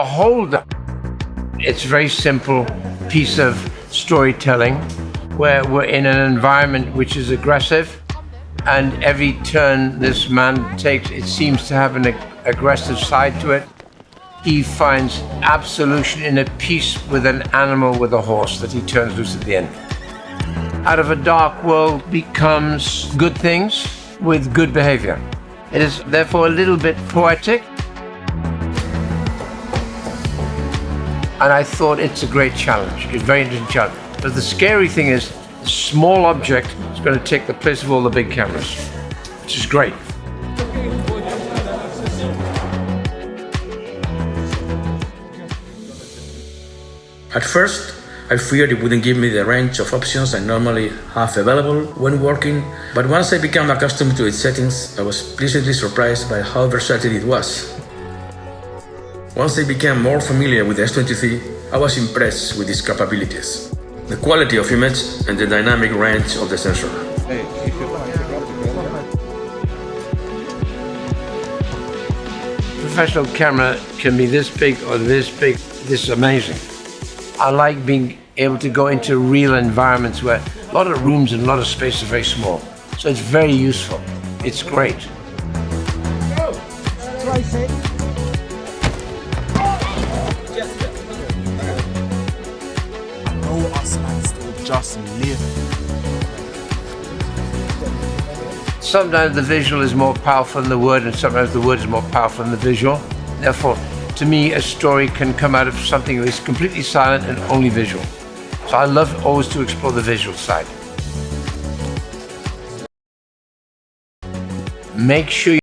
behold, it's a very simple piece of storytelling where we're in an environment which is aggressive and every turn this man takes, it seems to have an ag aggressive side to it. He finds absolution in a peace with an animal with a horse that he turns loose at the end. Out of a dark world becomes good things with good behavior. It is therefore a little bit poetic. And I thought it's a great challenge, It's a very interesting challenge. But the scary thing is, a small object is going to take the place of all the big cameras, which is great. At first, I feared it wouldn't give me the range of options I normally have available when working, but once I became accustomed to its settings, I was pleasantly surprised by how versatile it was. Once I became more familiar with the S23, I was impressed with its capabilities, the quality of image and the dynamic range of the sensor. Professional camera can be this big or this big. This is amazing. I like being able to go into real environments where a lot of rooms and a lot of space are very small. So it's very useful. It's great. Just live. Sometimes the visual is more powerful than the word, and sometimes the word is more powerful than the visual. Therefore, to me, a story can come out of something that is completely silent and only visual. So I love always to explore the visual side. Make sure